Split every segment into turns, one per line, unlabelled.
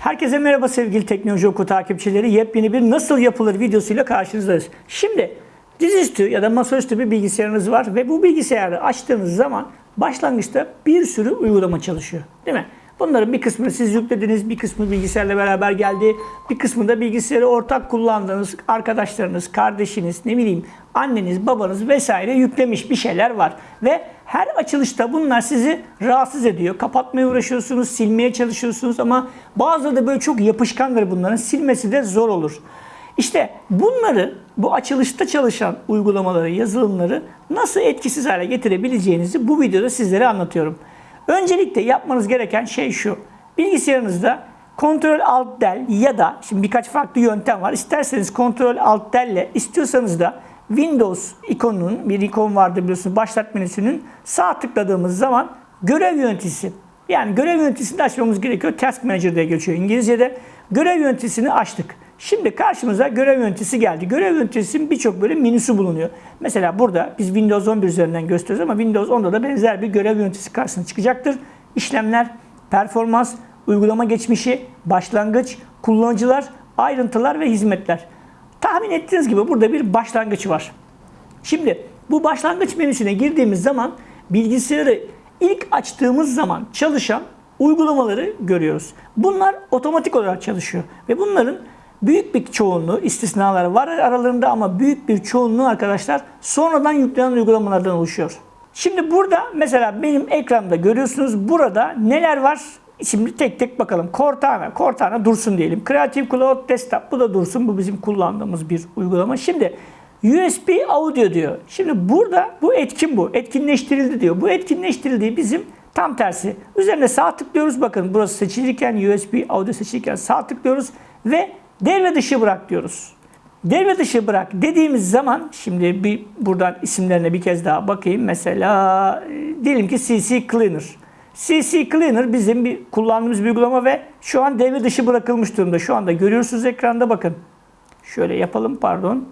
Herkese merhaba sevgili Teknoloji Oku takipçileri. Yepyeni bir nasıl yapılır videosuyla karşınızdayız. Şimdi dizüstü ya da masaüstü bir bilgisayarınız var ve bu bilgisayarı açtığınız zaman başlangıçta bir sürü uygulama çalışıyor. Değil mi? Bunların bir kısmını siz yüklediniz, bir kısmı bilgisayarla beraber geldi, bir kısmı da bilgisayarı ortak kullandığınız arkadaşlarınız, kardeşiniz, ne bileyim anneniz, babanız vesaire yüklemiş bir şeyler var. Ve her açılışta bunlar sizi rahatsız ediyor. Kapatmaya uğraşıyorsunuz, silmeye çalışıyorsunuz ama bazıları da böyle çok yapışkandır bunların. Silmesi de zor olur. İşte bunları, bu açılışta çalışan uygulamaları, yazılımları nasıl etkisiz hale getirebileceğinizi bu videoda sizlere anlatıyorum. Öncelikle yapmanız gereken şey şu. Bilgisayarınızda Ctrl Alt Del ya da şimdi birkaç farklı yöntem var. İsterseniz Ctrl Alt Del ile istiyorsanız da Windows ikonunun bir ikon vardı biliyorsunuz başlat menüsünün sağ tıkladığımız zaman görev yöneticisi yani görev yöneticisini açmamız gerekiyor. Task Manager diye geçiyor İngilizce'de. Görev yöneticisini açtık. Şimdi karşımıza görev yöneticisi geldi. Görev yöneticisinin birçok böyle menüsü bulunuyor. Mesela burada biz Windows 11 üzerinden gösteriyoruz ama Windows 10'da da benzer bir görev yöneticisi karşısına çıkacaktır. İşlemler, performans, uygulama geçmişi, başlangıç, kullanıcılar, ayrıntılar ve hizmetler. Tahmin ettiğiniz gibi burada bir başlangıç var. Şimdi bu başlangıç menüsüne girdiğimiz zaman bilgisayarı ilk açtığımız zaman çalışan uygulamaları görüyoruz. Bunlar otomatik olarak çalışıyor ve bunların büyük bir çoğunluğu istisnalar var aralarında ama büyük bir çoğunluğu arkadaşlar sonradan yüklenen uygulamalardan oluşuyor. Şimdi burada mesela benim ekranda görüyorsunuz burada neler var? Şimdi tek tek bakalım. Cortana, Cortana dursun diyelim. Creative Cloud Desktop bu da dursun. Bu bizim kullandığımız bir uygulama. Şimdi USB audio diyor. Şimdi burada bu etkin bu. Etkinleştirildi diyor. Bu etkinleştirildiği bizim tam tersi. Üzerine sağ tıklıyoruz. Bakın burası seçilirken USB audio seçilirken sağ tıklıyoruz ve devre dışı bırak diyoruz. Devre dışı bırak dediğimiz zaman şimdi bir buradan isimlerine bir kez daha bakayım. Mesela e, diyelim ki CC Cleaner. CC Cleaner bizim bir kullandığımız bir uygulama ve şu an devre dışı bırakılmış durumda. Şu anda görüyorsunuz ekranda bakın. Şöyle yapalım pardon.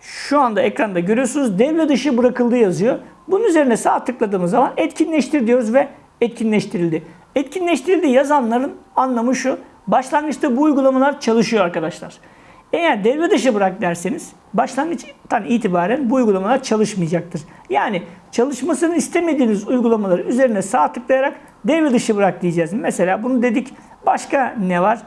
Şu anda ekranda görüyorsunuz devre dışı bırakıldı yazıyor. Bunun üzerine sağ tıkladığımız zaman etkinleştir diyoruz ve etkinleştirildi. Etkinleştirildi yazanların anlamı şu. Başlangıçta bu uygulamalar çalışıyor arkadaşlar. Eğer devre dışı bırak derseniz başlangıçtan itibaren bu uygulamalar çalışmayacaktır. Yani çalışmasını istemediğiniz uygulamaları üzerine sağ tıklayarak devre dışı bırak diyeceğiz. Mesela bunu dedik. Başka ne var?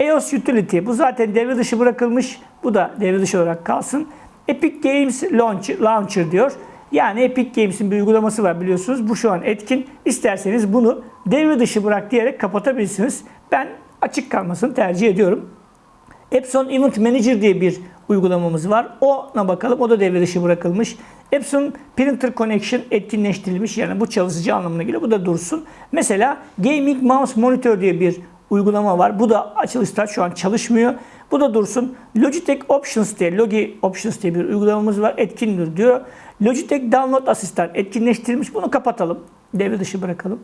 EOS Utility. Bu zaten devre dışı bırakılmış. Bu da devre dışı olarak kalsın. Epic Games Launcher, Launcher diyor. Yani Epic Games'in bir uygulaması var biliyorsunuz. Bu şu an etkin. İsterseniz bunu devre dışı bırak diyerek kapatabilirsiniz. Ben açık kalmasını tercih ediyorum. Epson Event Manager diye bir uygulamamız var. Ona bakalım. O da devre dışı bırakılmış. Epson Printer Connection etkinleştirilmiş. Yani bu çalışıcı anlamına geliyor. Bu da dursun. Mesela Gaming Mouse Monitor diye bir uygulama var. Bu da açılışta şu an çalışmıyor. Bu da dursun. Logitech Options diye, Logi Options diye bir uygulamamız var. Etkindir diyor. Logitech Download Asistan etkinleştirilmiş. Bunu kapatalım. Devre dışı bırakalım.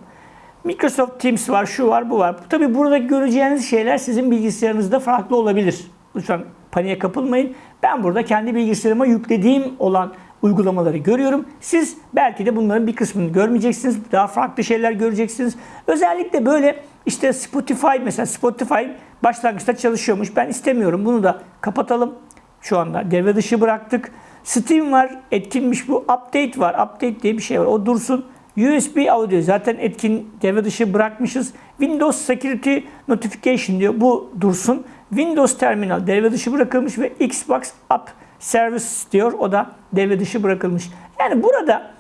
Microsoft Teams var, şu var, bu var. Tabii burada göreceğiniz şeyler sizin bilgisayarınızda farklı olabilir. Lütfen paniğe kapılmayın. Ben burada kendi bilgisayarıma yüklediğim olan uygulamaları görüyorum. Siz belki de bunların bir kısmını görmeyeceksiniz. Daha farklı şeyler göreceksiniz. Özellikle böyle işte Spotify mesela Spotify başlangıçta çalışıyormuş. Ben istemiyorum. Bunu da kapatalım. Şu anda devre dışı bıraktık. Steam var. Etkinmiş bu. Update var. Update diye bir şey var. O dursun. USB audio zaten etkin devre dışı bırakmışız. Windows Security Notification diyor. Bu dursun. Windows Terminal devre dışı bırakılmış ve Xbox App Service diyor. O da devre dışı bırakılmış. Yani burada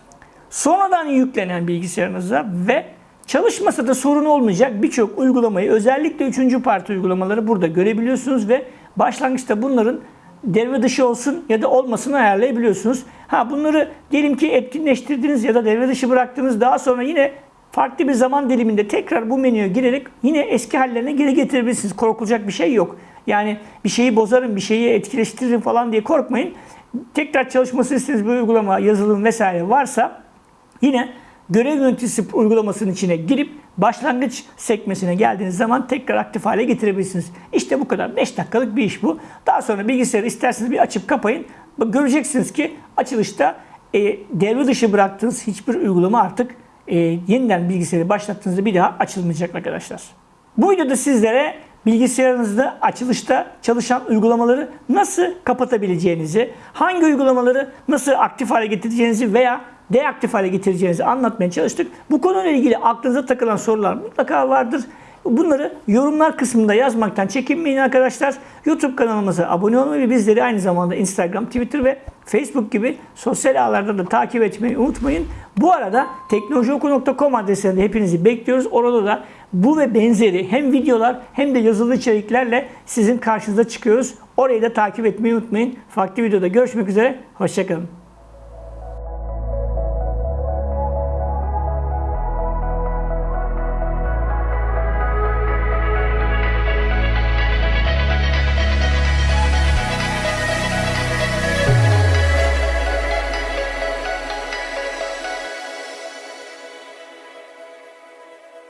sonradan yüklenen bilgisayarınıza ve çalışmasa da sorun olmayacak birçok uygulamayı özellikle 3. parti uygulamaları burada görebiliyorsunuz ve başlangıçta bunların devre dışı olsun ya da olmasını ayarlayabiliyorsunuz. Ha bunları diyelim ki etkinleştirdiniz ya da devre dışı bıraktınız. Daha sonra yine farklı bir zaman diliminde tekrar bu menüye girerek yine eski hallerine geri getirebilirsiniz. Korkulacak bir şey yok. Yani bir şeyi bozarım, bir şeyi etkileştiririm falan diye korkmayın. Tekrar çalışması istediğiniz bir uygulama, yazılım vesaire varsa yine görev yöneticisi uygulamasının içine girip başlangıç sekmesine geldiğiniz zaman tekrar aktif hale getirebilirsiniz. İşte bu kadar. 5 dakikalık bir iş bu. Daha sonra bilgisayarı isterseniz bir açıp kapayın. Göreceksiniz ki açılışta e, devre dışı bıraktığınız hiçbir uygulama artık e, yeniden bilgisayarı başlattığınızda bir daha açılmayacak arkadaşlar. Bu videoda sizlere bilgisayarınızda açılışta çalışan uygulamaları nasıl kapatabileceğinizi, hangi uygulamaları nasıl aktif hale getireceğinizi veya deaktif hale getireceğinizi anlatmaya çalıştık. Bu konuyla ilgili aklınıza takılan sorular mutlaka vardır. Bunları yorumlar kısmında yazmaktan çekinmeyin arkadaşlar. YouTube kanalımıza abone olmayı ve bizleri aynı zamanda Instagram, Twitter ve Facebook gibi sosyal ağlarda da takip etmeyi unutmayın. Bu arada teknolojioku.com adresinde hepinizi bekliyoruz. Orada da bu ve benzeri hem videolar hem de yazılı içeriklerle sizin karşınıza çıkıyoruz. Orayı da takip etmeyi unutmayın. Farklı videoda görüşmek üzere. Hoşçakalın.